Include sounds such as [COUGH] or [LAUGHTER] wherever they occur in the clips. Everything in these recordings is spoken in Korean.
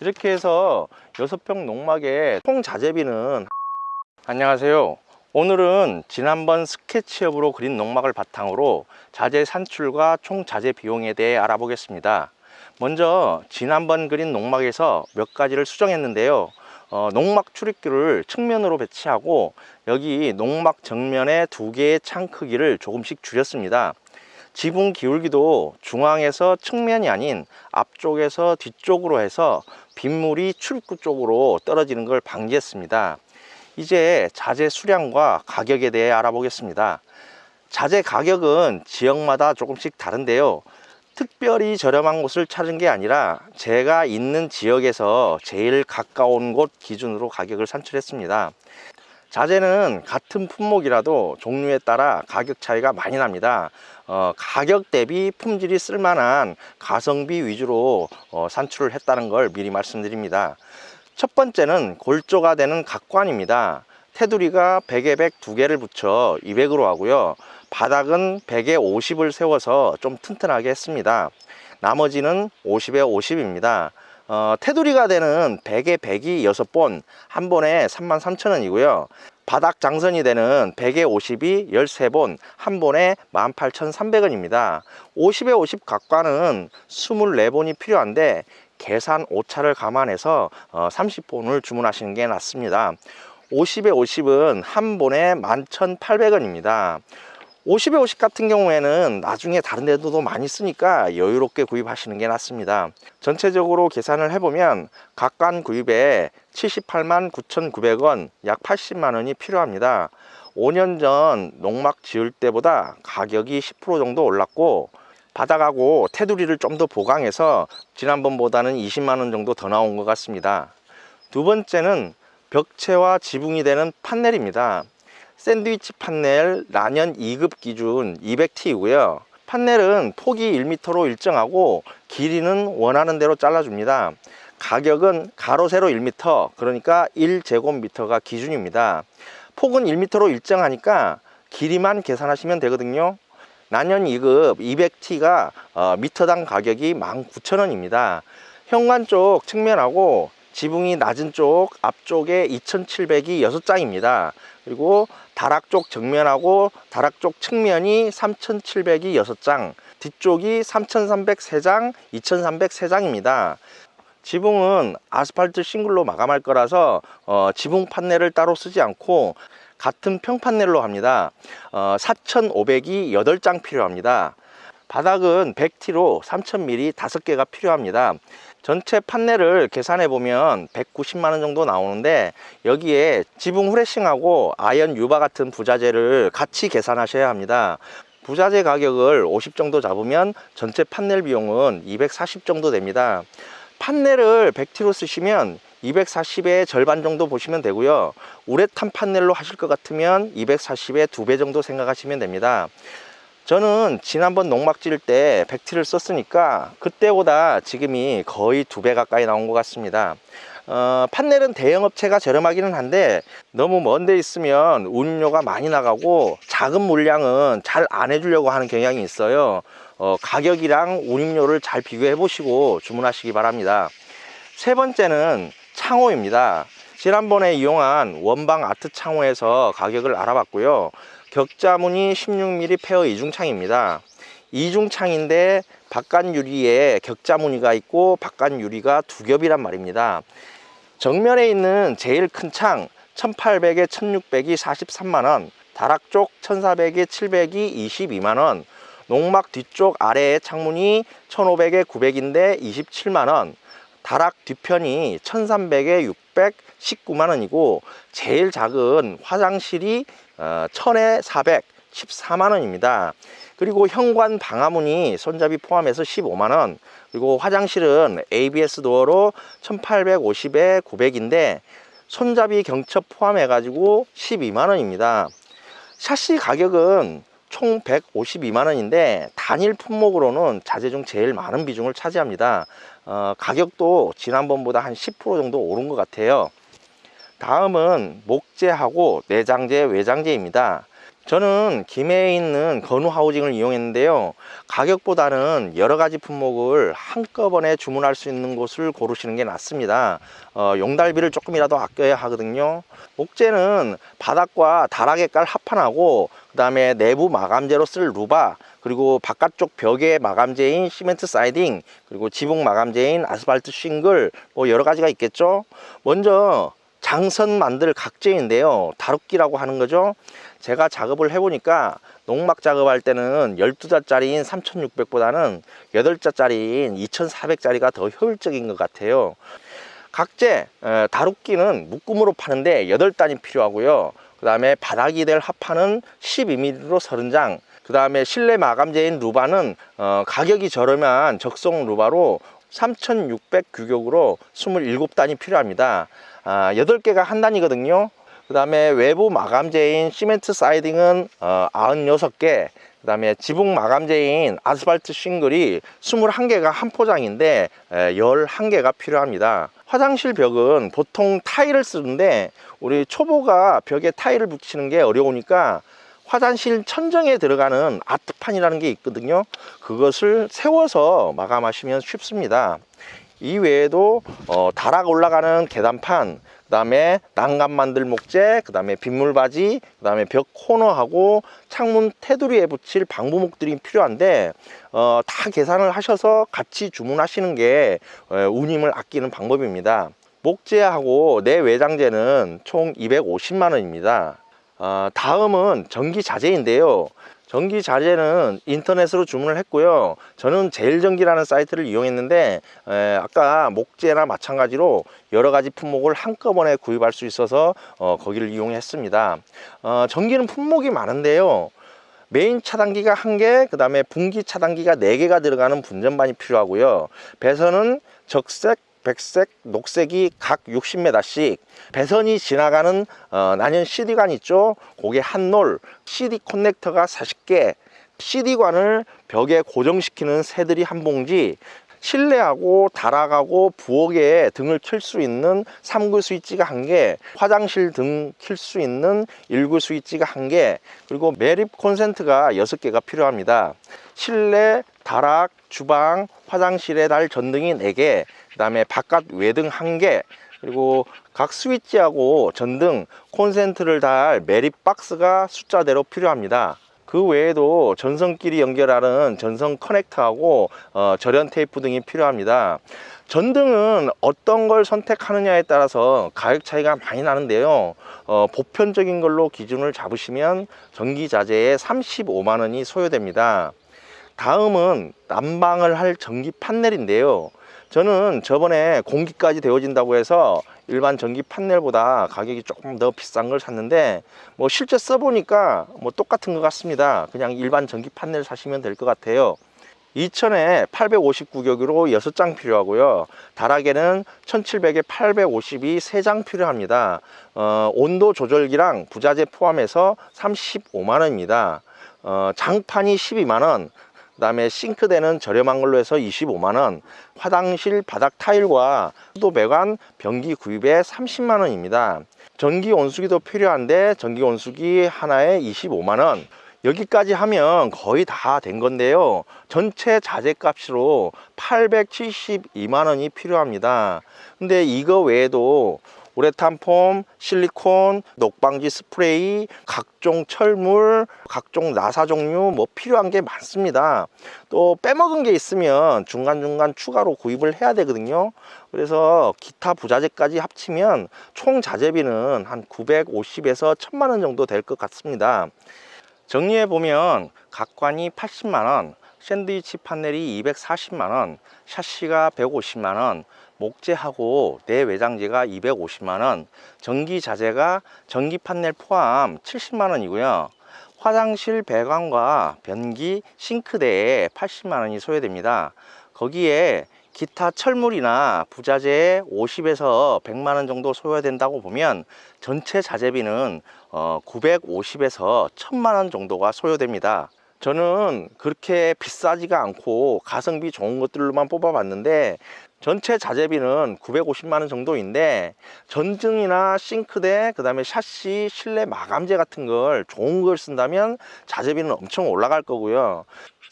이렇게 해서 여섯 평 농막의 총 자재비는 [LAUGHS] 안녕하세요. 오늘은 지난번 스케치업으로 그린 농막을 바탕으로 자재 산출과 총 자재 비용에 대해 알아보겠습니다. 먼저 지난번 그린 농막에서 몇 가지를 수정했는데요. 어, 농막 출입구를 측면으로 배치하고 여기 농막 정면에 두 개의 창 크기를 조금씩 줄였습니다. 지붕 기울기도 중앙에서 측면이 아닌 앞쪽에서 뒤쪽으로 해서 빗물이 출입구 쪽으로 떨어지는 걸 방지했습니다. 이제 자재 수량과 가격에 대해 알아보겠습니다. 자재 가격은 지역마다 조금씩 다른데요. 특별히 저렴한 곳을 찾은 게 아니라 제가 있는 지역에서 제일 가까운 곳 기준으로 가격을 산출했습니다 자재는 같은 품목이라도 종류에 따라 가격 차이가 많이 납니다. 어, 가격 대비 품질이 쓸만한 가성비 위주로 어, 산출을 했다는 걸 미리 말씀드립니다. 첫 번째는 골조가 되는 각관입니다. 테두리가 100에 100두 개를 붙여 200으로 하고요. 바닥은 100에 50을 세워서 좀 튼튼하게 했습니다. 나머지는 50에 50입니다 어, 테두리가 되는 100에 100이 6본 한 번에 33,000원이고요. 바닥 장선이 되는 100에 50이 13본 한 번에 18,300원입니다. 50에 50 각과는 24본이 필요한데 계산 오차를 감안해서 30본을 주문하시는 게 낫습니다. 50에 50은 한 본에 11,800원입니다 50에 50 같은 경우에는 나중에 다른 데도 많이 쓰니까 여유롭게 구입하시는 게 낫습니다. 전체적으로 계산을 해보면 각관 구입에 78만 9,900원 약 80만 원이 필요합니다. 5년 전 농막 지을 때보다 가격이 10% 정도 올랐고 바닥하고 테두리를 좀 더 보강해서 지난번보다는 20만 원 정도 더 나온 것 같습니다. 두 번째는 벽체와 지붕이 되는 판넬입니다 샌드위치 판넬 라년 2급 기준 200T이고요. 판넬은 폭이 1m로 일정하고 길이는 원하는 대로 잘라줍니다. 가격은 가로 세로 1m 그러니까 1제곱미터가 기준입니다. 폭은 1m로 일정하니까 길이만 계산하시면 되거든요. 난연 2급 200T가 어, 미터당 가격이 19,000원입니다. 현관 쪽 측면하고 지붕이 낮은 쪽 앞쪽에 2700이 6장입니다. 그리고 다락 쪽 정면하고 다락 쪽 측면이 3700이 6장 뒤쪽이 3300 3장 2300 3장입니다. 지붕은 아스팔트 싱글로 마감할 거라서 어, 지붕 판넬을 따로 쓰지 않고 같은 평판넬로 합니다. 어, 4500이 8장 필요합니다. 바닥은 100T로 3000mm 5개가 필요합니다 전체 판넬을 계산해 보면 190만원 정도 나오는데 여기에 지붕 후레싱하고 아연 유바 같은 부자재를 같이 계산하셔야 합니다. 부자재 가격을 50 정도 잡으면 전체 판넬 비용은 240 정도 됩니다. 판넬을 100T로 쓰시면 240의 절반 정도 보시면 되고요. 우레탄 판넬로 하실 것 같으면 240의 두 배 정도 생각하시면 됩니다 저는 지난번 농막 지을 때 100T를 썼으니까 그때보다 지금이 거의 두 배 가까이 나온 것 같습니다. 어, 판넬은 대형업체가 저렴하기는 한데 너무 먼데 있으면 운임료가 많이 나가고 작은 물량은 잘 안 해주려고 하는 경향이 있어요. 어, 가격이랑 운임료를 잘 비교해 보시고 주문하시기 바랍니다. 세 번째는 창호입니다. 지난번에 이용한 원방 아트 창호에서 가격을 알아봤고요 격자무늬 16mm 페어 이중창입니다. 이중창인데 바깥 유리에 격자 무늬가 있고 바깥 유리가 두 겹이란 말입니다. 정면에 있는 제일 큰 창 1800에 1600이 43만원 다락 쪽 1400에 700이 22만원 농막 뒤쪽 아래에 창문이 1500에 900인데 27만원 다락 뒤편이 1300에 600 19만 원이고 제일 작은 화장실이 1000에 400 14만 원입니다. 그리고 현관 방화문이 손잡이 포함해서 15만원. 그리고 화장실은 ABS 도어로 1850에 900인데 손잡이 경첩 포함해 가지고 12만원입니다. 샤시 가격은 총 152만원인데 단일 품목으로는 자재 중 제일 많은 비중을 차지합니다. 어, 가격도 지난번보다 한 10% 정도 오른 것 같아요. 다음은 목재하고 내장재 외장재입니다 저는 김해에 있는 건우 하우징을 이용했는데요. 가격보다는 여러 가지 품목을 한꺼번에 주문할 수 있는 곳을 고르시는 게 낫습니다. 어, 용달비를 조금이라도 아껴야 하거든요. 목재는 바닥과 다락에 깔 합판하고 그 다음에 내부 마감재로 쓸 루바 그리고 바깥쪽 벽에 마감재인 시멘트 사이딩 그리고 지붕 마감재인 아스팔트 싱글 뭐 여러 가지가 있겠죠? 먼저 장선 만들 각재인데요. 다루기라고 하는 거죠 제가 작업을 해보니까 농막 작업할 때는 12자짜리인 3600보다는 8자짜리인 2400짜리가 더 효율적인 것 같아요. 각재 에, 다루기는 묶음으로 파는데 8단이 필요하고요. 그 다음에 바닥이 될 합판은 12mm로 30장. 그 다음에 실내 마감재인 루바는 어, 가격이 저렴한 적성 루바로 3600 규격으로 27단이 필요합니다. 아, 8개가 한 단이거든요 그 다음에 외부 마감재인 시멘트 사이딩은 어, 96개 그 다음에 지붕 마감재인 아스팔트 싱글이 21개가 한 포장인데 에, 11개가 필요합니다. 화장실 벽은 보통 타일을 쓰는데 우리 초보가 벽에 타일을 붙이는 게 어려우니까 화장실 천정에 들어가는 아트판이라는 게 있거든요. 그것을 세워서 마감하시면 쉽습니다. 이 외에도 어, 다락 올라가는 계단판 그 다음에 난간 만들 목재 그 다음에 빗물바지 그 다음에 벽 코너하고 창문 테두리에 붙일 방부목들이 필요한데 어, 다 계산을 하셔서 같이 주문하시는 게 어, 운임을 아끼는 방법입니다. 목재하고 내외장재는 총 250만 원입니다. 어, 다음은 전기 자재인데요 전기 자재는 인터넷으로 주문을 했고요. 저는 제일전기라는 사이트를 이용했는데 에, 아까 목재나 마찬가지로 여러 가지 품목을 한꺼번에 구입할 수 있어서 어, 거기를 이용했습니다. 어, 전기는 품목이 많은데요. 메인 차단기가 한개그 다음에 분기 차단기가 네개가 들어가는 분전반이 필요하고요. 배선은 적색 백색, 녹색이 각 60m씩 배선이 지나가는 어, 난연 CD관 있죠 그게 한 놀 CD 커넥터가 40개 CD관을 벽에 고정시키는 새들이 한 봉지 실내하고 다락하고 부엌에 등을 켤 수 있는 3구 스위치가 한 개, 화장실 등 켤 수 있는 1구 스위치가 한 개, 그리고 매립 콘센트가 6개가 필요합니다. 실내, 다락, 주방, 화장실에 달 전등이 4개, 그 다음에 바깥 외등 1개, 그리고 각 스위치하고 전등, 콘센트를 달 매립 박스가 숫자대로 필요합니다. 그 외에도 전선끼리 연결하는 전선 커넥터하고 어, 절연 테이프 등이 필요합니다. 전등은 어떤 걸 선택하느냐에 따라서 가격 차이가 많이 나는데요. 어, 보편적인 걸로 기준을 잡으시면 전기자재에 35만원이 소요됩니다. 다음은 난방을 할 전기 판넬인데요 저는 저번에 공기까지 되어진다고 해서 일반 전기 판넬보다 가격이 조금 더 비싼 걸 샀는데 뭐 실제 써보니까 뭐 똑같은 것 같습니다. 그냥 일반 전기 판넬 사시면 될 것 같아요. 2000에 859격으로 6장 필요하고요. 다락에는 1700에 850이 3장 필요합니다. 어, 온도 조절기랑 부자재 포함해서 35만원입니다. 어, 장판이 12만원 그 다음에 싱크대는 저렴한 걸로 해서 25만원. 화장실 바닥 타일과 수도 배관 변기 구입에 30만원입니다. 전기 온수기도 필요한데 전기 온수기 하나에 25만원. 여기까지 하면 거의 다 된 건데요. 전체 자재 값으로 872만원이 필요합니다. 근데 이거 외에도 우레탄 폼, 실리콘, 녹방지 스프레이, 각종 철물, 각종 나사 종류 뭐 필요한 게 많습니다. 또 빼먹은 게 있으면 중간중간 추가로 구입을 해야 되거든요. 그래서 기타 부자재까지 합치면 총 자재비는 한 950에서 1000만 원 정도 될 것 같습니다. 정리해 보면 각관이 80만 원, 샌드위치 판넬이 240만원, 샤시가 150만원, 목재하고 내외장재가 250만원 전기 자재가 전기 판넬 포함 70만원이고요. 화장실 배관과 변기 싱크대에 80만원이 소요됩니다. 거기에 기타 철물이나 부자재에 50에서 100만원 정도 소요된다고 보면 전체 자재비는 950에서 1000만원 정도가 소요됩니다. 저는 그렇게 비싸지가 않고 가성비 좋은 것들로만 뽑아봤는데 전체 자재비는 950만 원 정도인데 전등이나 싱크대 그 다음에 샤시 실내 마감재 같은 걸 좋은 걸 쓴다면 자재비는 엄청 올라갈 거고요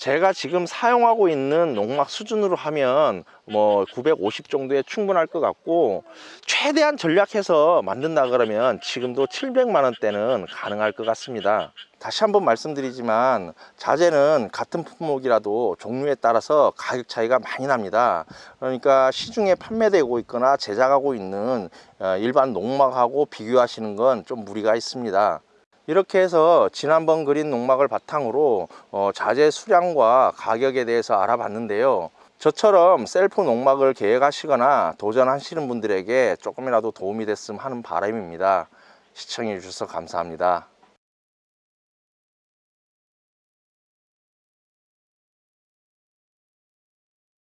제가 지금 사용하고 있는 농막 수준으로 하면 뭐 950 정도에 충분할 것 같고 최대한 전략해서 만든다 그러면 지금도 700만 원대는 가능할 것 같습니다. 다시 한번 말씀드리지만 자재는 같은 품목이라도 종류에 따라서 가격 차이가 많이 납니다. 그러니까 시중에 판매되고 있거나 제작하고 있는 어, 일반 농막하고 비교하시는 건 좀 무리가 있습니다 이렇게 해서 지난번 그린 농막을 바탕으로 어, 자재 수량과 가격에 대해서 알아봤는데요. 저처럼 셀프 농막을 계획하시거나 도전하시는 분들에게 조금이라도 도움이 됐으면 하는 바람입니다. 시청해 주셔서 감사합니다